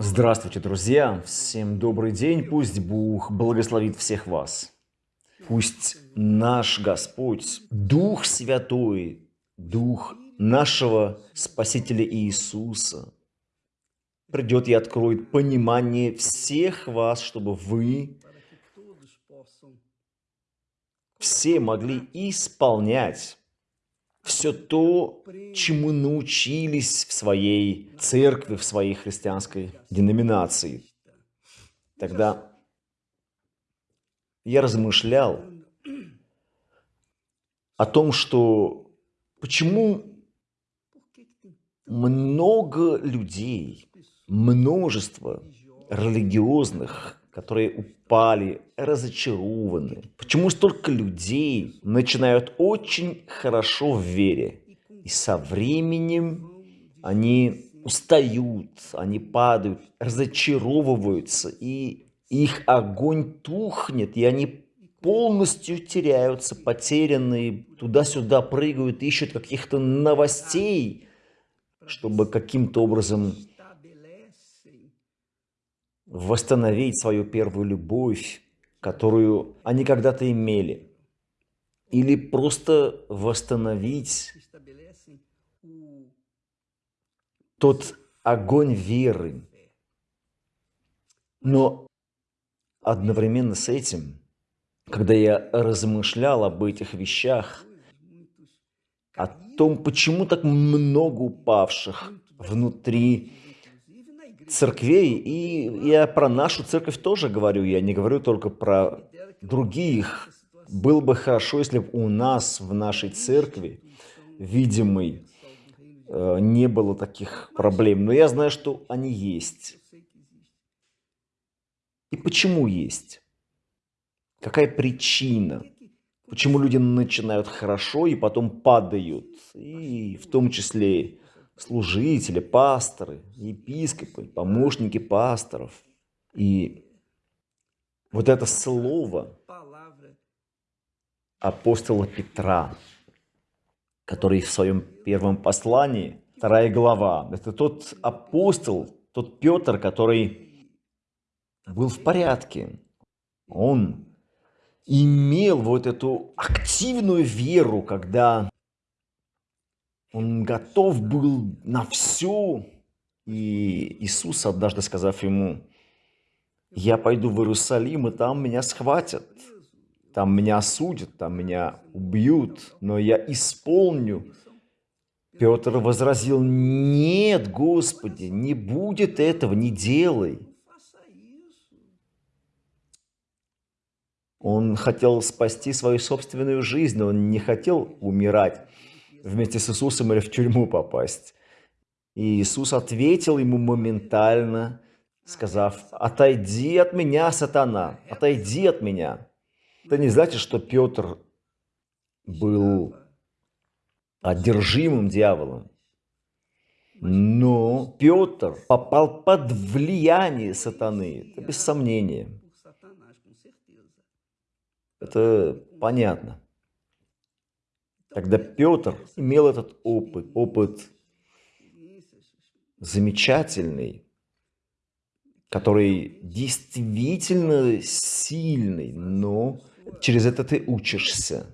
Здравствуйте, друзья! Всем добрый день! Пусть Бог благословит всех вас. Пусть наш Господь, Дух Святой, Дух нашего Спасителя Иисуса придет и откроет понимание всех вас, чтобы вы все могли исполнять все то, чему научились в своей церкви, в своей христианской деноминации. Тогда я размышлял о том, что почему много людей, множество религиозных, которые упали, разочарованы. Почему столько людей начинают очень хорошо в вере, и со временем они устают, они падают, разочаровываются, и их огонь тухнет, и они полностью теряются, потерянные, туда-сюда прыгают, ищут каких-то новостей, чтобы каким-то образом восстановить свою первую любовь, которую они когда-то имели, или просто восстановить тот огонь веры. Но одновременно с этим, когда я размышлял об этих вещах, о том, почему так много упавших внутри церквей, и я про нашу церковь тоже говорю, я не говорю только про других. Было бы хорошо, если бы у нас в нашей церкви, видимой, э, не было таких проблем. Но я знаю, что они есть. И почему есть? Какая причина? Почему люди начинают хорошо и потом падают? И в том числе служители, пасторы, епископы, помощники пасторов. И вот это слово апостола Петра, который в своем первом послании, вторая глава, это тот апостол, тот Петр, который был в порядке. Он имел вот эту активную веру, когда он готов был на все. И Иисус, однажды сказав ему, я пойду в Иерусалим, и там меня схватят, там меня осудят, там меня убьют, но я исполню. Петр возразил, нет, Господи, не будет этого, не делай. Он хотел спасти свою собственную жизнь, он не хотел умирать вместе с Иисусом или в тюрьму попасть. И Иисус ответил ему моментально, сказав, «Отойди от меня, сатана, отойди от меня». Это не значит, что Петр был одержимым дьяволом. Но Петр попал под влияние сатаны, это без сомнения. Это понятно. Когда Петр имел этот опыт, опыт замечательный, который действительно сильный, но через это ты учишься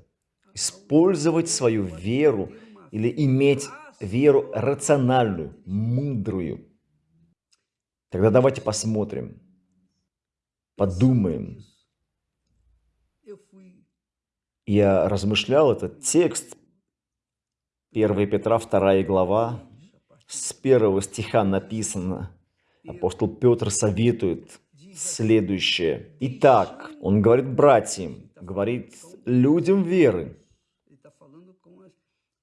использовать свою веру или иметь веру рациональную, мудрую. Тогда давайте посмотрим, подумаем, я размышлял этот текст, 1 Петра, 2 глава, с первого стиха написано, апостол Петр советует следующее. Итак, он говорит братьям, говорит людям веры.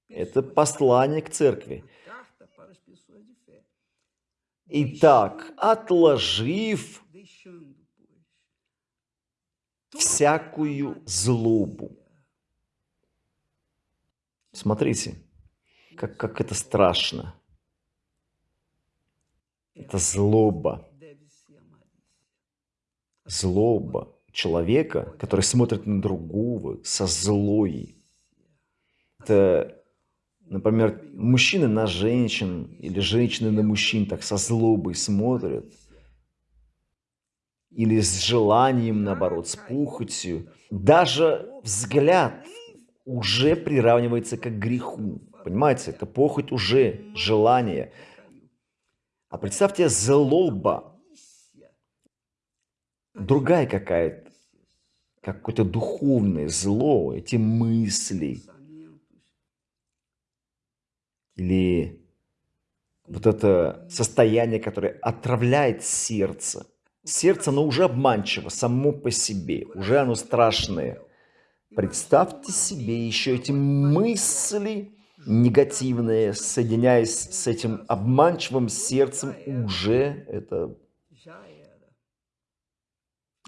Это послание к церкви. Итак, отложив всякую злобу, Смотрите, как, как это страшно. Это злоба. Злоба человека, который смотрит на другого со злой. Это, например, мужчины на женщин или женщины на мужчин так со злобой смотрят. или с желанием, наоборот, с пухотью. Даже взгляд уже приравнивается к греху. Понимаете, это похоть уже, желание. А представьте, злоба, другая какая-то, какое-то духовное зло, эти мысли. Или вот это состояние, которое отравляет сердце. Сердце, оно уже обманчиво само по себе, уже оно страшное. Представьте себе еще эти мысли негативные, соединяясь с этим обманчивым сердцем, уже это,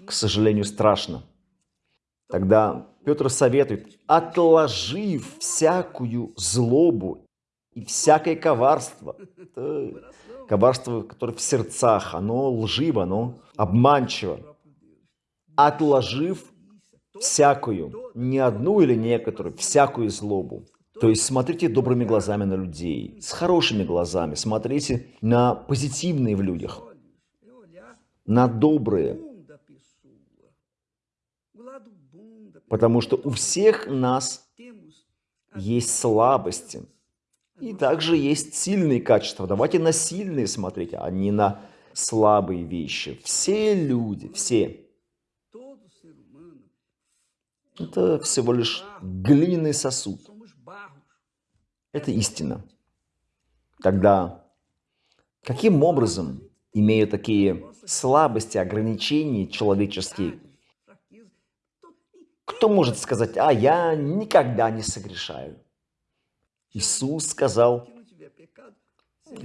к сожалению, страшно. Тогда Петр советует, отложив всякую злобу и всякое коварство, это коварство, которое в сердцах, оно лживо, оно обманчиво, отложив всякую, не одну или некоторую, всякую злобу. То есть смотрите добрыми глазами на людей, с хорошими глазами, смотрите на позитивные в людях, на добрые. Потому что у всех нас есть слабости, и также есть сильные качества. Давайте на сильные смотреть, а не на слабые вещи. Все люди, все это всего лишь глиняный сосуд. Это истина. Тогда каким образом, имея такие слабости, ограничения человеческие, кто может сказать, а я никогда не согрешаю? Иисус сказал,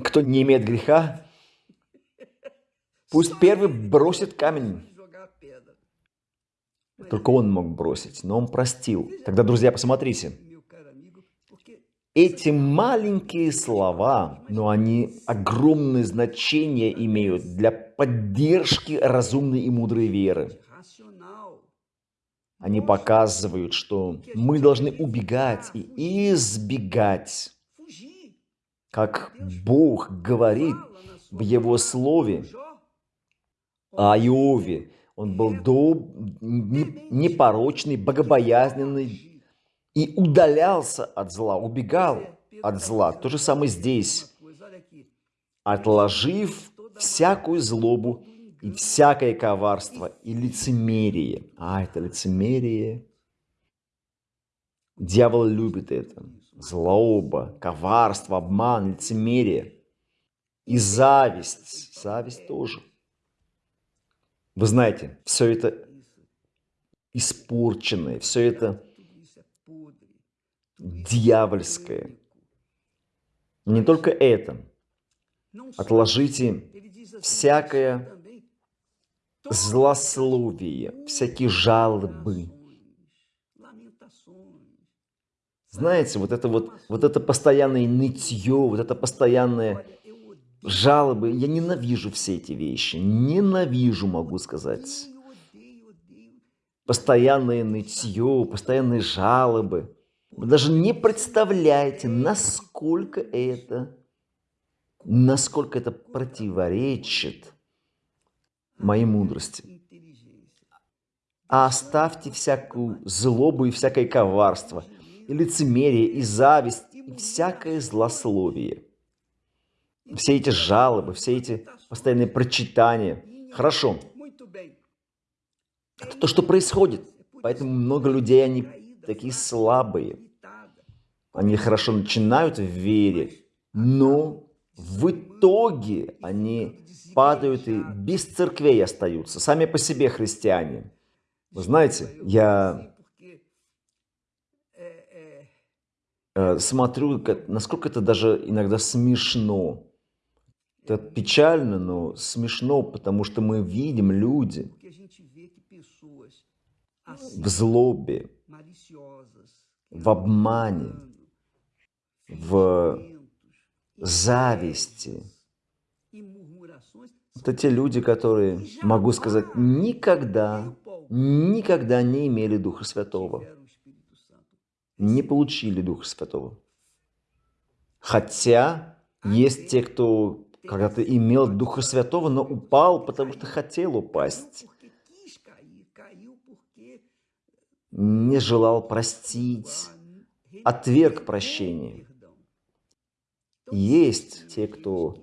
кто не имеет греха, пусть первый бросит камень. Только он мог бросить, но он простил. Тогда, друзья, посмотрите. Эти маленькие слова, но они огромное значение имеют для поддержки разумной и мудрой веры. Они показывают, что мы должны убегать и избегать, как Бог говорит в Его Слове о Иове, он был доб... непорочный, богобоязненный и удалялся от зла, убегал от зла. То же самое здесь. Отложив всякую злобу и всякое коварство и лицемерие. А, это лицемерие. Дьявол любит это. Злоба, коварство, обман, лицемерие. И зависть. Зависть тоже. Вы знаете, все это испорченное, все это дьявольское. Не только это. Отложите всякое злословие, всякие жалобы. Знаете, вот это вот, вот это постоянное нытье, вот это постоянное жалобы. Я ненавижу все эти вещи. Ненавижу, могу сказать. Постоянное нытье, постоянные жалобы. Вы даже не представляете, насколько это, насколько это противоречит моей мудрости. А оставьте всякую злобу и всякое коварство, и лицемерие, и зависть, и всякое злословие – все эти жалобы, все эти постоянные прочитания. Хорошо. Это то, что происходит. Поэтому много людей, они такие слабые. Они хорошо начинают в вере, но в итоге они падают и без церквей остаются, сами по себе христиане. Вы знаете, я э, смотрю, насколько это даже иногда смешно. Это печально, но смешно, потому что мы видим люди в злобе, в обмане, в зависти. Это те люди, которые, могу сказать, никогда, никогда не имели Духа Святого, не получили Духа Святого. Хотя есть те, кто когда ты имел Духа Святого, но упал, потому что хотел упасть. Не желал простить, отверг прощение. Есть те, кто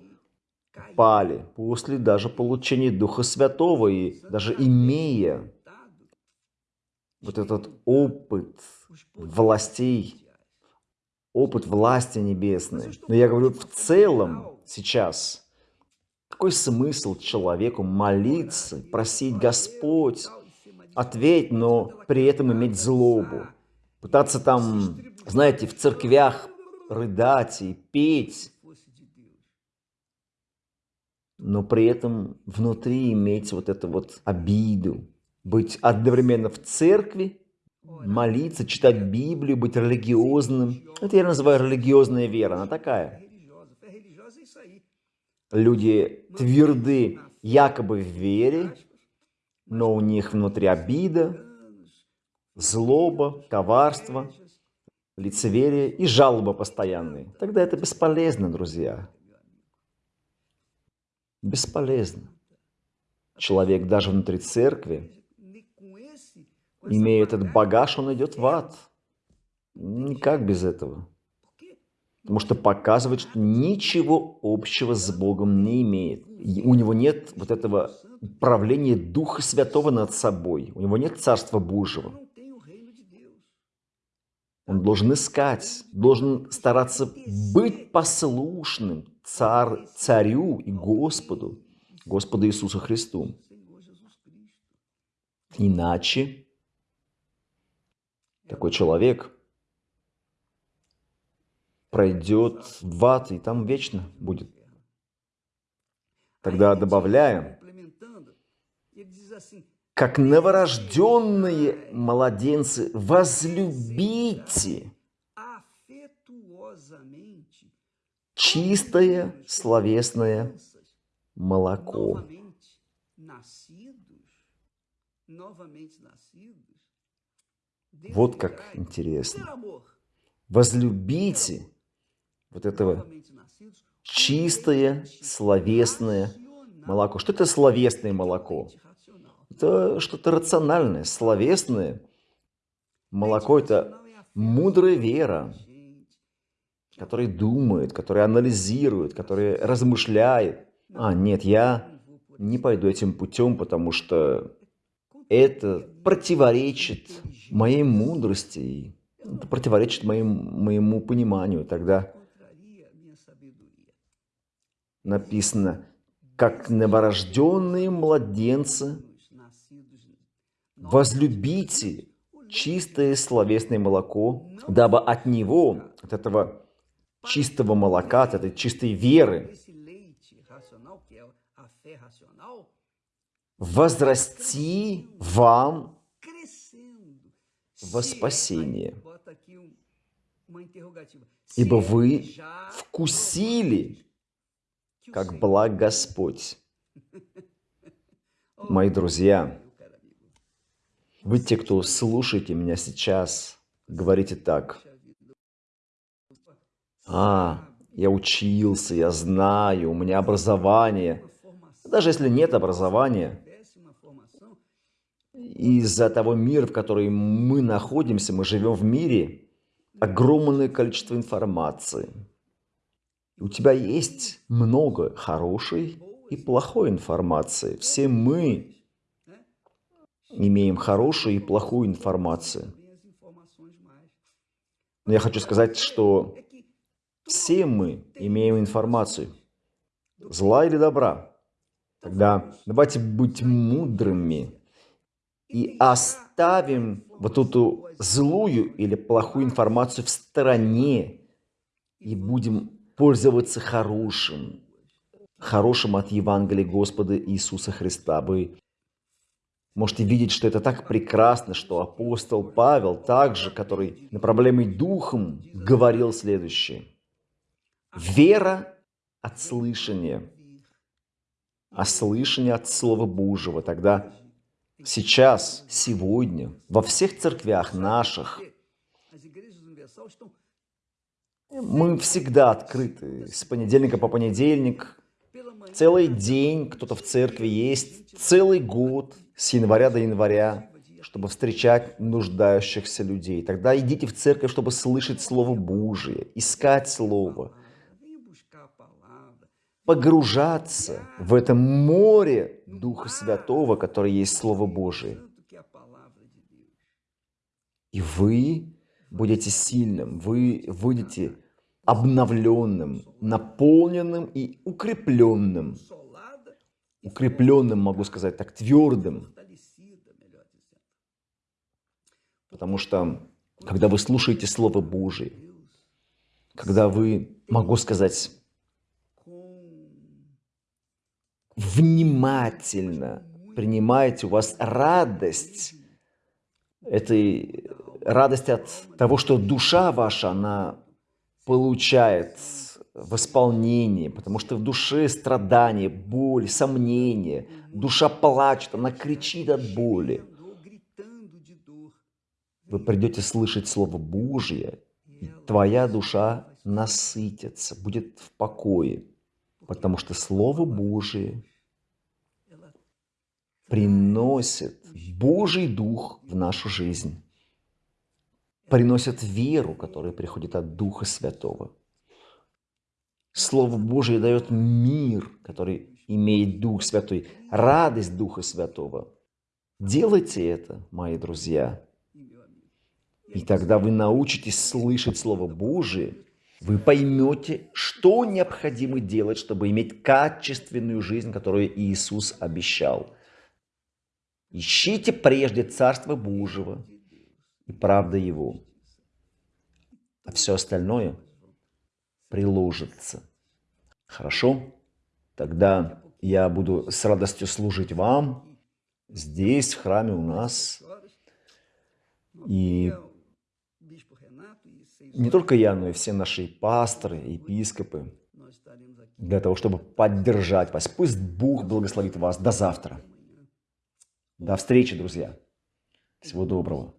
пали после даже получения Духа Святого и даже имея вот этот опыт властей, опыт власти небесной. Но я говорю в целом, сейчас, какой смысл человеку молиться, просить Господь, ответь, но при этом иметь злобу, пытаться там, знаете, в церквях рыдать и петь, но при этом внутри иметь вот эту вот обиду, быть одновременно в церкви, молиться, читать Библию, быть религиозным. Это я называю религиозная вера, она такая. Люди тверды якобы в вере, но у них внутри обида, злоба, коварство, лицеверие и жалоба постоянные. Тогда это бесполезно, друзья. Бесполезно. Человек даже внутри церкви, имея этот багаж, он идет в ад. Никак без этого. Потому что показывает, что ничего общего с Богом не имеет. У него нет вот этого правления Духа Святого над собой. У него нет Царства Божьего. Он должен искать, должен стараться быть послушным царь, царю и Господу, Господу Иисусу Христу. Иначе такой человек пройдет в ад и там вечно будет. Тогда добавляем, как новорожденные младенцы, возлюбите чистое словесное молоко. Вот как интересно. Возлюбите вот этого чистое словесное молоко. Что это словесное молоко? это что-то рациональное, словесное. Молоко – это мудрая вера, которая думает, которая анализирует, которая размышляет. А, нет, я не пойду этим путем, потому что это противоречит моей мудрости, это противоречит моим, моему пониманию. Тогда написано, как новорожденные младенцы возлюбите чистое словесное молоко, дабы от него, от этого чистого молока, от этой чистой веры, возрасти вам во спасение. Ибо вы вкусили, как благ Господь. Мои друзья, вы, те, кто слушаете меня сейчас, говорите так. А, я учился, я знаю, у меня образование. Даже если нет образования, из-за того мира, в котором мы находимся, мы живем в мире, огромное количество информации. У тебя есть много хорошей и плохой информации. Все мы имеем хорошую и плохую информацию. Но я хочу сказать, что все мы имеем информацию, зла или добра. Тогда давайте быть мудрыми и оставим вот эту злую или плохую информацию в стороне и будем пользоваться хорошим, хорошим от Евангелия Господа Иисуса Христа. Вы можете видеть, что это так прекрасно, что апостол Павел также, который направляемый духом, говорил следующее. Вера от слышания, а слышание от Слова Божьего. Тогда сейчас, сегодня, во всех церквях наших, мы всегда открыты с понедельника по понедельник, целый день кто-то в церкви есть, целый год – с января до января, чтобы встречать нуждающихся людей. Тогда идите в церковь, чтобы слышать Слово Божие, искать Слово, погружаться в это море Духа Святого, которое есть Слово Божие. И вы будете сильным, вы будете обновленным, наполненным и укрепленным. Укрепленным, могу сказать так, твердым. Потому что, когда вы слушаете Слово Божие, когда вы, могу сказать, внимательно принимаете, у вас радость, этой радость от того, что душа ваша, она получает восполнение, потому что в душе страдание, боль, сомнение, душа плачет, она кричит от боли. Вы придете слышать Слово Божье, и твоя душа насытится, будет в покое, потому что Слово Божие приносит Божий Дух в нашу жизнь приносят веру, которая приходит от Духа Святого. Слово Божие дает мир, который имеет Дух Святой, радость Духа Святого. Делайте это, мои друзья. И тогда вы научитесь слышать Слово Божие, вы поймете, что необходимо делать, чтобы иметь качественную жизнь, которую Иисус обещал. Ищите прежде Царство Божьего – и правда Его. А все остальное приложится. Хорошо? Тогда я буду с радостью служить вам здесь, в храме у нас. И не только я, но и все наши пасторы, епископы, для того, чтобы поддержать вас. Пусть Бог благословит вас. До завтра. До встречи, друзья. Всего доброго.